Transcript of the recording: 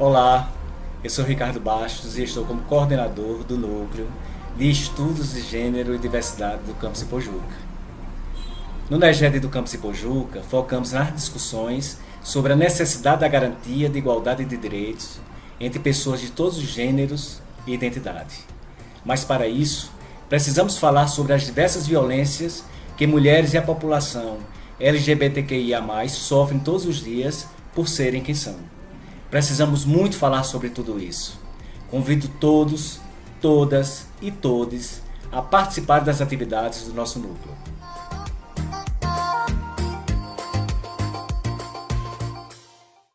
Eu sou Ricardo Bastos e estou como coordenador do Núcleo de Estudos de Gênero e Diversidade do Campus Ipojuca. No NEGED do Campus Ipojuca, focamos nas discussões sobre a necessidade da garantia de igualdade de direitos entre pessoas de todos os gêneros e identidade. Mas para isso, precisamos falar sobre as diversas violências que mulheres e a população LGBTQIA+, sofrem todos os dias por serem quem são. Precisamos muito falar sobre tudo isso. Convido todos, todas e todes a participar das atividades do nosso núcleo.